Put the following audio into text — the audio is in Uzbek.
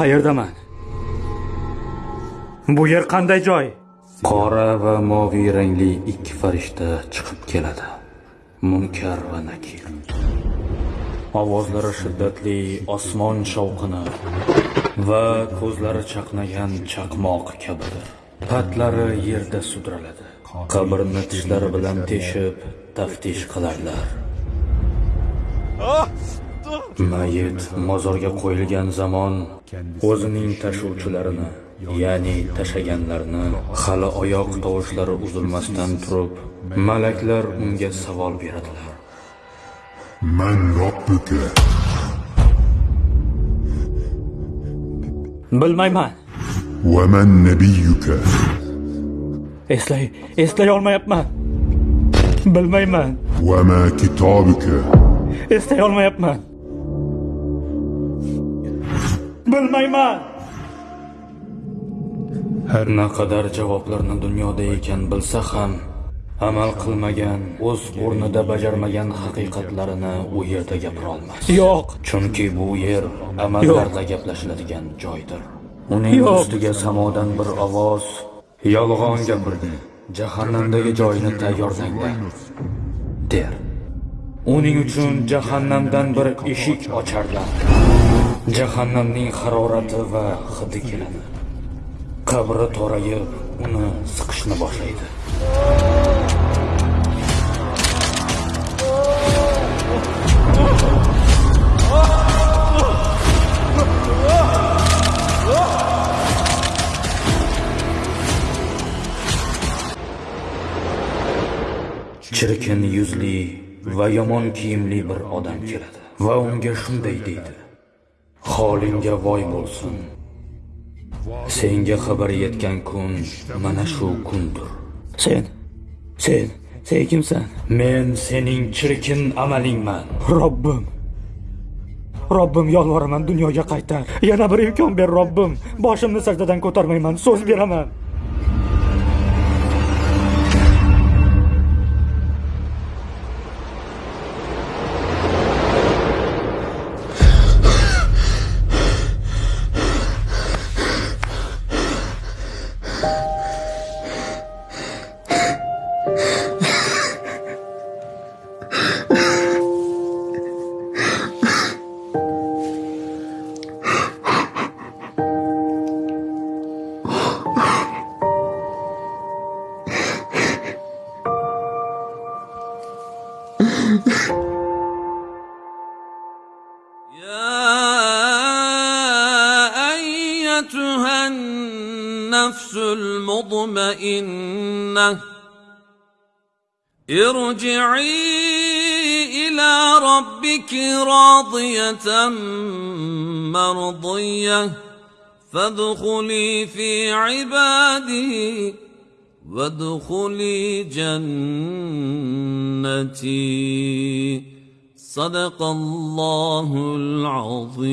qayerdaman? Bu yer qanday joy? Qora va moviy rangli ikki farishta chiqib keladi. Munkar va nakir ovozlari shiddatli osmon shovqini va ko'zlari chaqnagan chaqmoq kabidir. Patlari yerda sudraladi. Qabrni tishlari bilan teshib taftish qilarlar Mayit mozorga qo'yilgan zamon o'zining tashuvchilarini, ya'ni tashaganlarni hali oyoq tovushlari uzilmasdan turib, malaklar unga savol beradilar. Man Robbuka. Bilmayman. Va man nabiyuka. Eslay, eslay olmayapman. Bilmayman. Va ma kitobuka. Eslay olmayapman. Bilmayman. Naqadar javoblarni dunyoda ekan bilsa ham amal qilmagan o'z o'rnida bajarmagan haqiqatlarini u yerda gapira olmas yo'q. Chunki bu yer amallarda gaplashiladigan joydir. Uning ustiga samodan bir ovoz yolg'on gapirdi. Jahannamdagi joyini tayyorlanglar der. Uning uchun jahannamdan bir eshik ocharlar jahannamning harorati va hidi keladi. Qabri torayib uni siqishni boshlaydi. Chirkin yuzli va yomon kiyimli bir odam keladi. Va unga shunday deydi. Holingga voy bo'lsin. Senga xabar yetgan kun mana shu kundir. Sen sen sen kimsan? Men sening chirkin amalingman. Robbim. Robbim yolvoraman dunyoga qaytar. Yana bir imkon ber robbim. Boshimni sajdadan ko'tarmayman so'z beraman النفس المطمئنة. ارجعي إلى ربك راضية مرضية. فادخلي في عبادي وادخلي جنتي. صدق الله العظيم.